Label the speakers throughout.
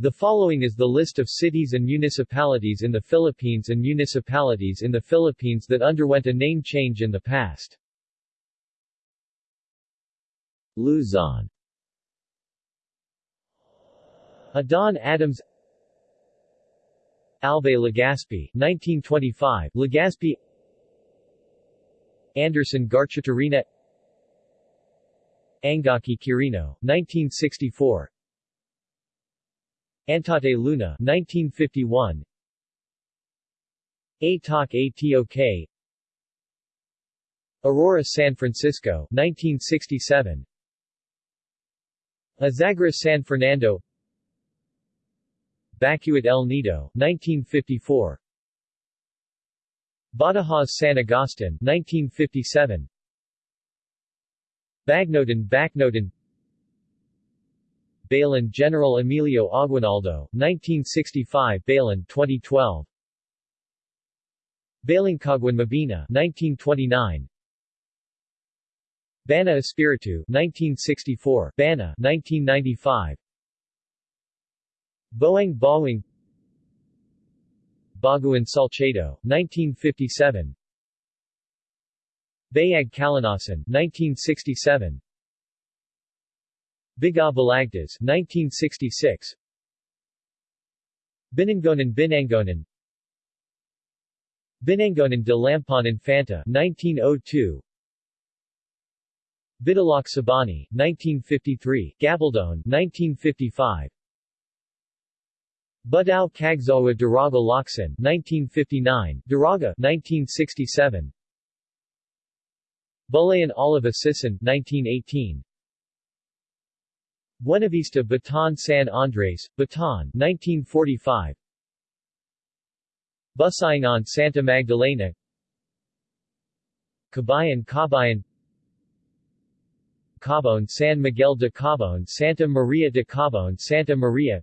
Speaker 1: The following is the list of cities and municipalities in the Philippines and municipalities in the Philippines that underwent a name change in the past. Luzon. Adon Adams. Albay Legazpi 1925 Legazpi. Anderson Garchitorena. Angaki Quirino 1964 Antate Luna 1951 Atok Atok. Aurora San Francisco 1967 Azagra San Fernando. Bacuit El Nido 1954 Badajoz San Agustin 1957 Bagnotan Bacnotan Balan General Emilio Aguinaldo, 1965 Balan 2012 Balingcaguan Mabini 1929 Bana Espiritu 1964 Bana 1995 Boang Bawang. Baguan Salcedo 1957 Bayag Kalanasan 1967 Biga Balagtas 1966 Binangonan Binangonan. Binangonan de Lampon Infanta 1902 Bidalak Sabani 1953 Gabaldon 1955 Budao Cagsawa Daraga Laksan 1959 Daraga 1967 Bulayan Oliva Sison 1918 Buenavista Bataan San Andres, Bataan 1945 Busayangan Santa Magdalena. Cabayan Cabayan. Cabon San Miguel de Cabon Santa Maria de Cabon Santa Maria.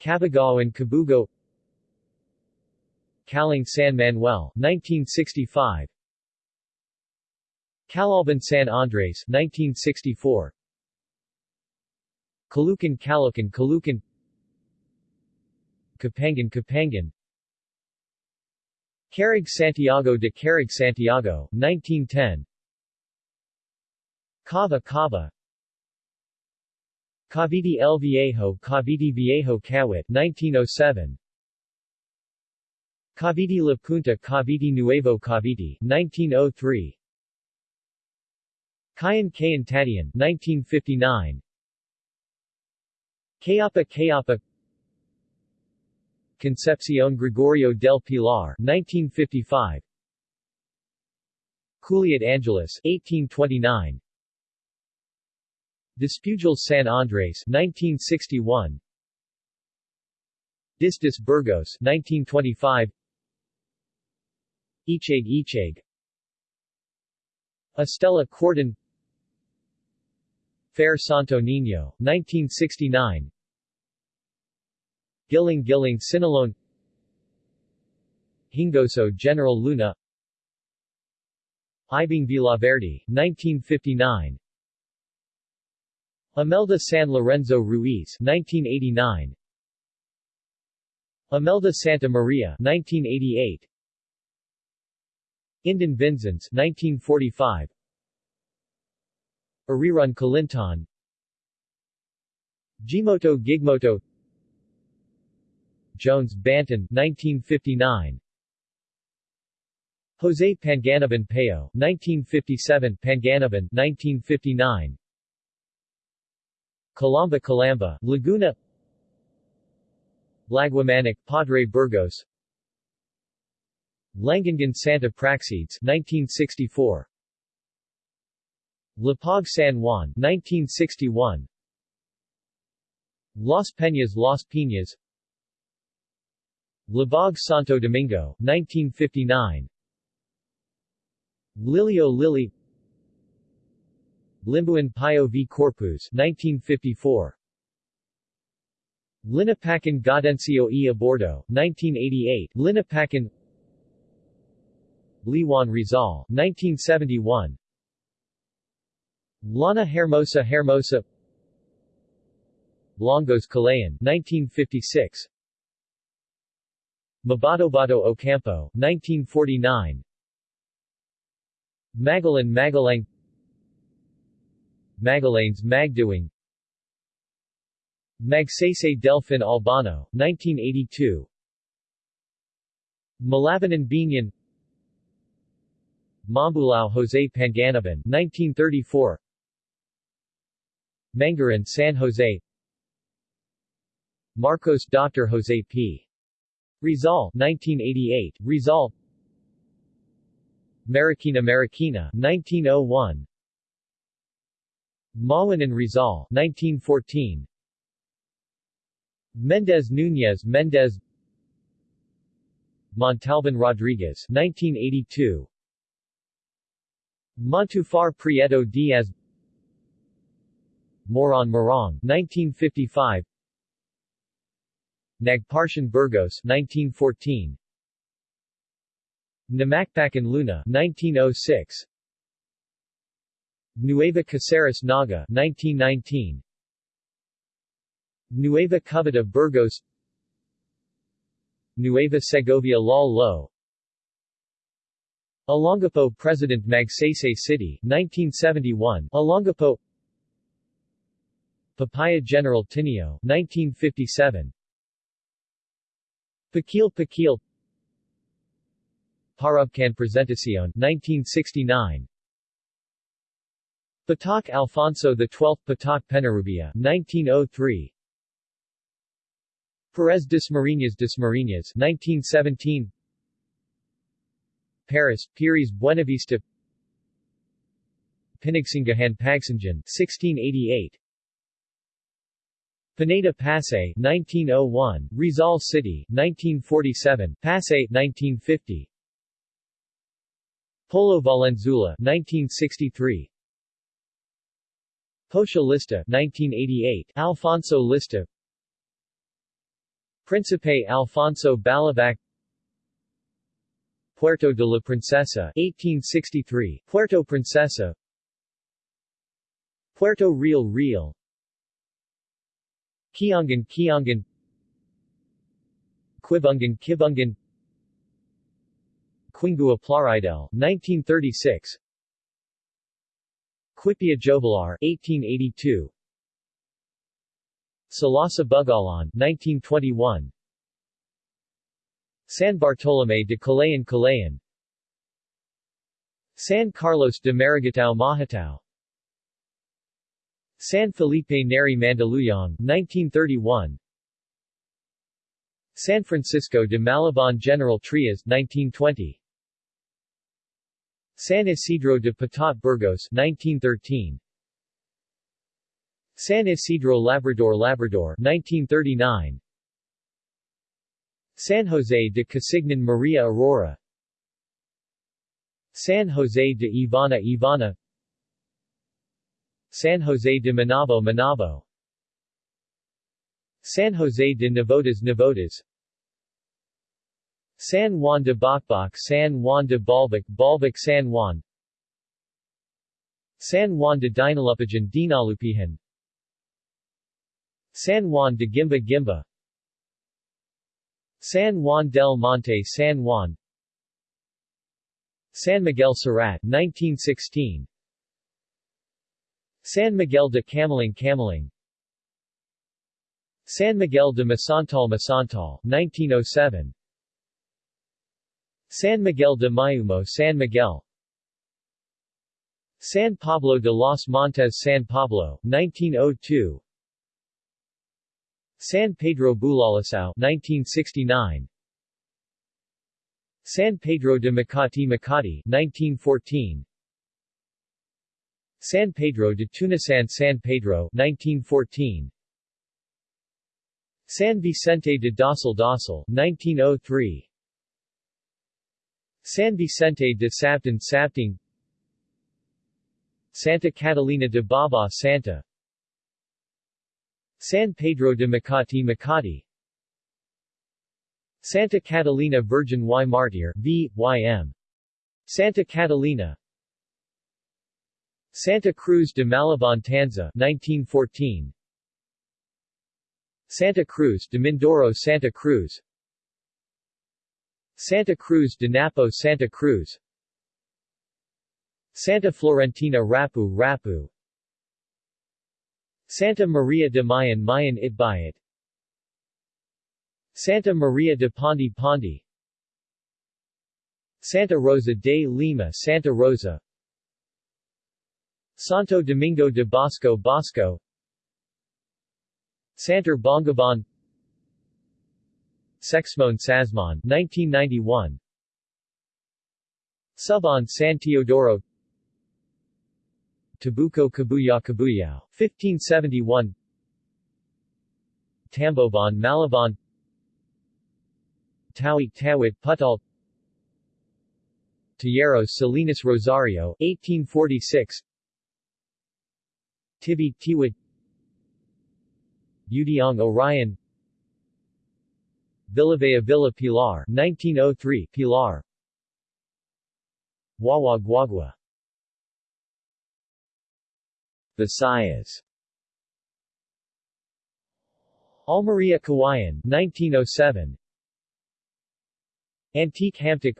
Speaker 1: Cabagao and Cabugo. Caling San Manuel 1965 Calauban San Andres 1964 Caloocan Caloocan Caloocan Capangan Capangan Carrig Santiago de Carrig Santiago, 1910 Cava Cava. Cavite El Viejo Cavite Viejo Kawit 1907 Cavite La Punta Cavite Nuevo Cavite 1903 Kayan Kayan Tadian 1959 Cayapa Cayapa Concepcion Gregorio del Pilar 1955 Culiat Angeles 1829 Despujol San Andres 1961 Distis Burgos 1925 Ichag Ichag Estela Cordon Fair Santo Niño 1969 Giling Giling Sinaloan. Hingoso General Luna. Ibing Villaverde, 1959 Amelda San Lorenzo Ruiz 1989 Imelda Santa Maria 1988 Indan Vinzons 1945 Arirun Kalintan. Gimoto Gigmoto Jones Banton 1959 Jose Panganiban Payo 1957 Panganiban 1959 Calamba Calamba Laguna. Laguamanic Padre Burgos. Langangan Santa Praxedes 1964 Lapag San Juan 1961 Las Peñas Las Piñas Labog Santo Domingo, 1959 Lilio Lili Limbuan Pio v Corpus, 1954 Linapacan Gaudencio e Abordo, 1988 Linapacan Liwan Rizal, 1971 Lana Hermosa Hermosa. Longos Calayan 1956 Mabatobato Ocampo 1949 Magalan Magalang Magalanes Magdiwang Magsaysay Delfin Albano 1982 Malabanan Binyan Mambulao Jose Panganiban 1934 Mangaran San Jose. Marcos Dr. Jose P. Rizal 1988 Rizal. Marikina Marikina 1901 Mawan and Rizal 1914 Mendez Nunez Mendez. Montalban Rodriguez 1982 Montufar Prieto Diaz. Moron Morong 1955 Nagparshan Burgos 1914 Namakpakan Luna 1906 Nueva Caceres Naga 1919 Nueva Cubeta Burgos. Nueva Segovia Lal Lo Olongapo President Magsaysay City 1971 Olongapo Papaya General Tinio 1957 Pakil. Pakil Parubcan Presentacion 1969 Patak Alfonso XII Patak Penarubia 1903 Perez Dasmariñas Dasmariñas 1917 Paris, Pires Buenavista. Pinagsangahan Pagsanjan 1688 Pineda Pasay 1901, Rizal City 1947, Pasay 1950 Polo Valenzuela 1963 Pocia Lista 1988, Alfonso Lista. Príncipe Alfonso Balabac Puerto de la Princesa 1863, Puerto Princesa. Puerto Real Real Kiangan Kiangan Quibungan Kibungan Quingua Plaridel 1936 Quipia Jobalar 1882 Salasa Bugallon 1921 San Bartolome de Calayan Calayan San Carlos de Maragitao Mahatao San Felipe Neri Mandaluyong 1931 San Francisco de Malabon General Trias 1920 San Isidro de Patat Burgos 1913 San Isidro Labrador Labrador 1939 San Jose de Casignan Maria Aurora. San Jose de Ivana Ivana San Jose de Manabo Manabo. San Jose de Navotas Navotas. San Juan de Bacbac San Juan de Balbac Balbac San Juan. San Juan de Dinalupijan Dinalupihan San Juan de Gimba Gimba. San Juan del Monte San Juan. San Miguel Surat 1916 San Miguel de Camaling Camaling San Miguel de Masantal Masantal 1907 San Miguel de Mayumo San Miguel. San Pablo de los Montes San Pablo 1902 San Pedro Bulalacao 1969 San Pedro de Makati Makati 1914 San Pedro de Tunasan San Pedro 1914 San Vicente de Dosal Dosal 1903 San Vicente de Sabtan Sabting Santa Catalina de Baba Santa. San Pedro de Makati Makati. Santa Catalina Virgin y Martir v. Ym. Santa Catalina Santa Cruz de Malabon Tanza 1914 Santa Cruz de Mindoro Santa Cruz. Santa Cruz de Napo Santa Cruz. Santa Florentina Rapu Rapu. Santa Maria de Mayan Mayan Itbayat Santa Maria de Pandi Pandi Santa Rosa de Lima Santa Rosa Santo Domingo de Bosco Bosco. Santer Bongaban Sexmoan Sasmuan 1991 Suban San Teodoro. Tabuco Cabuya Cabuyao 1571 Tamboban Malabon Tawit Tawit Putal. Talleros Salinas Rosario 1846 Tibi Tiwit Udiong Orion Villavea Villa Pilar 1903 Pilar Wawa Guagua. Visayas Almeria Kawayan 1907 Antique Hamtic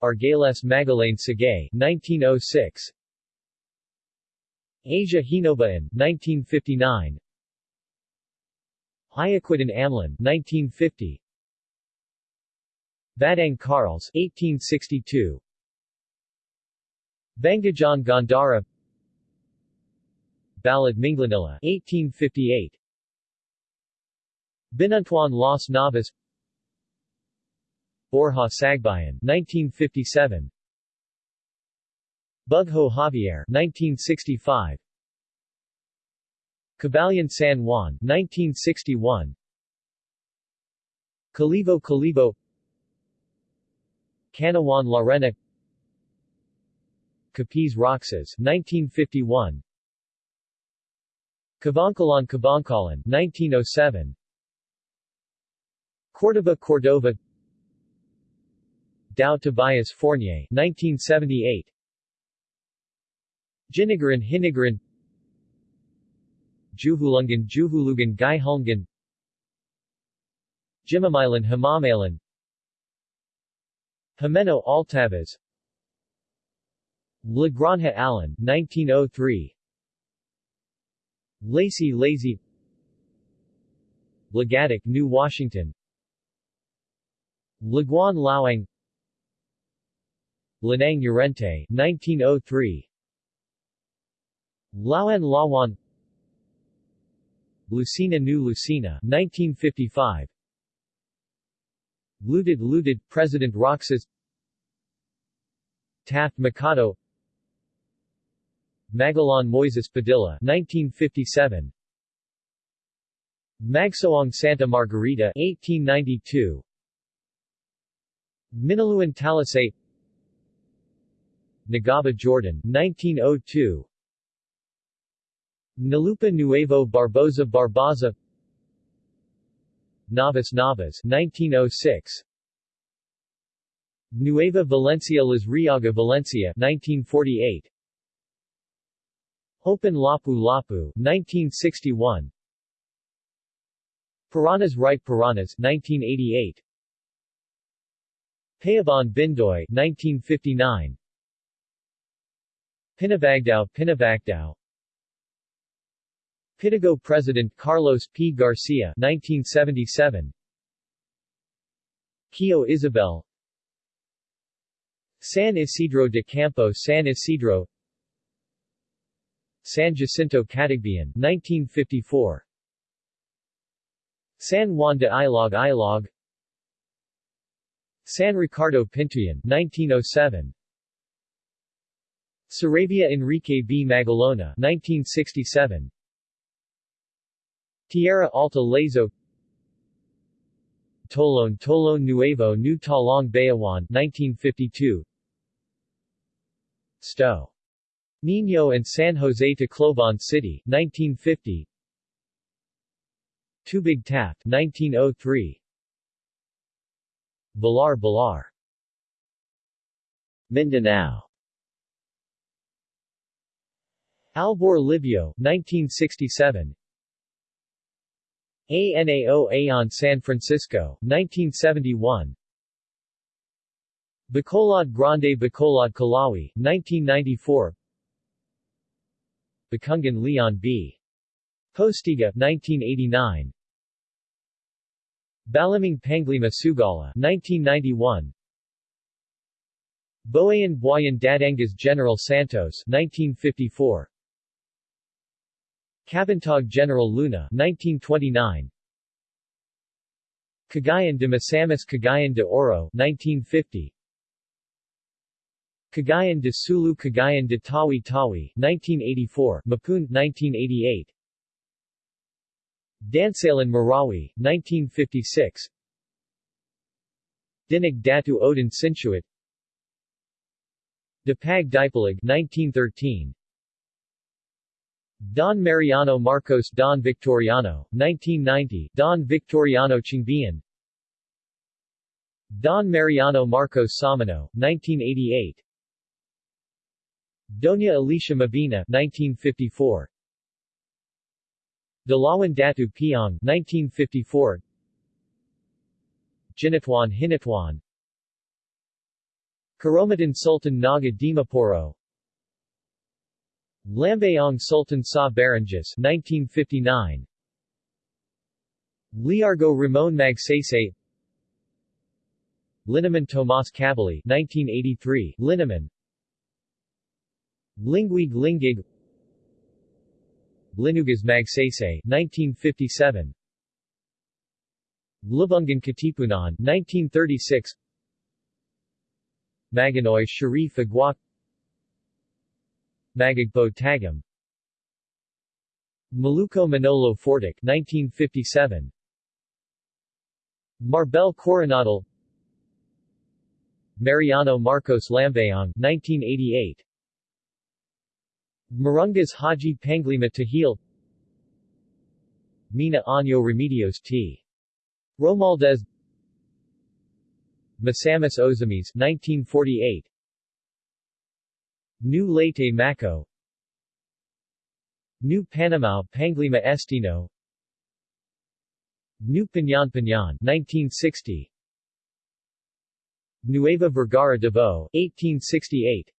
Speaker 1: Argales Magalain Sagay 1906 Asia Hinobaan 1959 Ayacuitan Amlan 1950 Badang Karls 1862 Bangajan Gandara. Balad Minglanilla 1858 Binuntuan Las Navas. Borja Sagbayan 1957 Bugho Javier 1965 Cabalian San Juan 1961 Calivo Calivo Canawan Larena Capiz Roxas 1951 Cabancalan Cabancalan 1907 Cordova Cordova. Dao Tobias Fornier 1978 Jinigaran Hinigaran Juhulungan Juhulugan Gaihulngan Jimamilan Hamamalan Jimeno Altavas La Granja Allen 1903 Lazy Lazy Lagatic New Washington. Laguan Lawang Lanang Urente 1903 Lawan Lawan Lucina New Lucina 1955 Looted Looted President Roxas. Taft Mikado. Magalan Moises Padilla 1957 Magsoong Santa Margarita 1892 Minaluan Talisay. Nagaba Jordan 1902 Nalupa Nuevo Barboza Barboza Navas Navas 1906 Nueva Valencia Las Riaga Valencia 1948 Opon Lapu Lapu 1961 Puranas Right Puranas 1988 Payaban Bindoy 1959 Pinabagdao Pinabagdao Pitago President Carlos P. Garcia 1977 Kio Isabel. San Isidro de Campo San Isidro. San Jacinto Catagbian 1954 San Juan de Ilog Ilog. San Ricardo Pintuyan 1907 Saravia Enrique B. Magalona 1967 Tierra Alta Lazo. Tolon Tolon Nuevo New Talong Bayawan 1952 Sto. Niño and San Jose Tacloban City 1950 Tubig Taft 1903 Balar Balar Mindanao. Albor Libio 1967 ANAO Aon San Francisco, 1971 Bacolod Grande Bacolod Kalawi, 1994 Bakungan Leon B. Postigo, 1989 Balamang Panglima Sugala, 1991 Boayan Buayan Dadangas General Santos, 1954 Kabantog General Luna, 1929 Cagayan de Misamis Cagayan de Oro, 1950 Cagayan de Sulu Cagayan de Tawi Tawi, 1984 Mapun, 1988 Dansalan Marawi, 1956 Dinig Datu Odin Sinsuat. Dipag Dipalig 1913 Don Mariano Marcos Don Victoriano, 1990 Don Victoriano Chiongbian. Don Mariano Marcos Samano, 1988 Doña Alicia Mabina 1954 Dalawan Datu Piang 1954 Jinatuan Hinatuan Karomadan Sultan Naga Dimaporo Lambayong Sultan Sa Barongis 1959 Liargo Ramon Magsaysay. Linaman Tomas Cabali 1983 Linaman Lingwig Lingig Linugas Magsaysay 1957 Lubungan Katipunan 1936 Maganoy Sharif Aguak Magagpo Tagam Maluco Manolo Fortich 1957 Marbel Coronadal. Mariano Marcos Lambayong 1988 Marungas Haji Panglima Tahil. Mina Año Remedios T. Romualdez Misamis Ozamiz 1948 New Leyte Maco. New Panamao Panglima Estino. New Piñan Piñan 1960 Nueva Vergara Bo 1868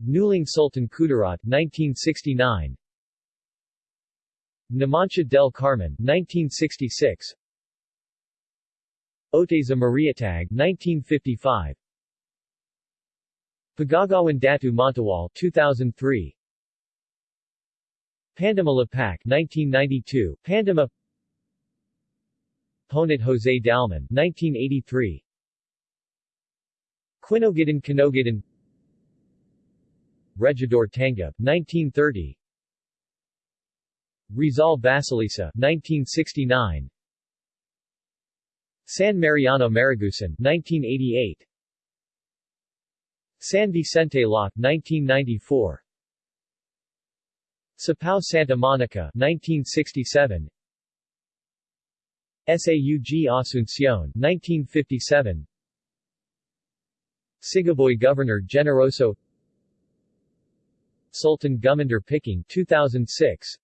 Speaker 1: Nuling Sultan Kudarat 1969 Numancia del Carmen 1966 Oteza Mariatag 1955 Pagagawan Datu Montawal 2003 Pandama Lapak 1992 Pandama Ponit Jose Dalman 1983 Quinogidan Kinogidan Regidor Tangub, 1930 Rizal Basilisa, 1969 San Mariano Marigusan, 1988 San Vicente Lock, 1994 Sapao Santa Monica, 1967 SAUG Asuncion, 1957 Sigaboy Governor Generoso. Sultan Gumandar Picking 2006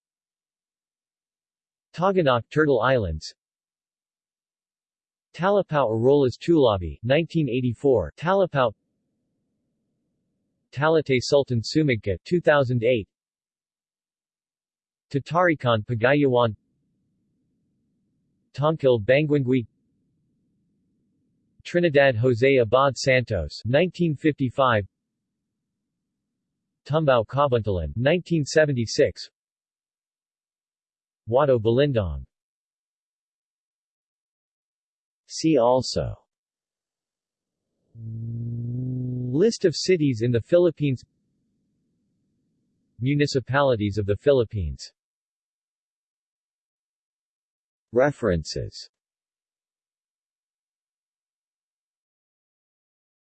Speaker 1: Taganak Turtle Islands. Talapau Arolas Tulabi 1984 Talapao Talatay Sultan Sumigka 2008 Tatarikan Pagayawan. Tongkil Banguingui Trinidad Jose Abad Santos 1955 Tumbao Kabuntalan 1976 Wado Balindong. See also List of cities in the Philippines. Municipalities of the Philippines. References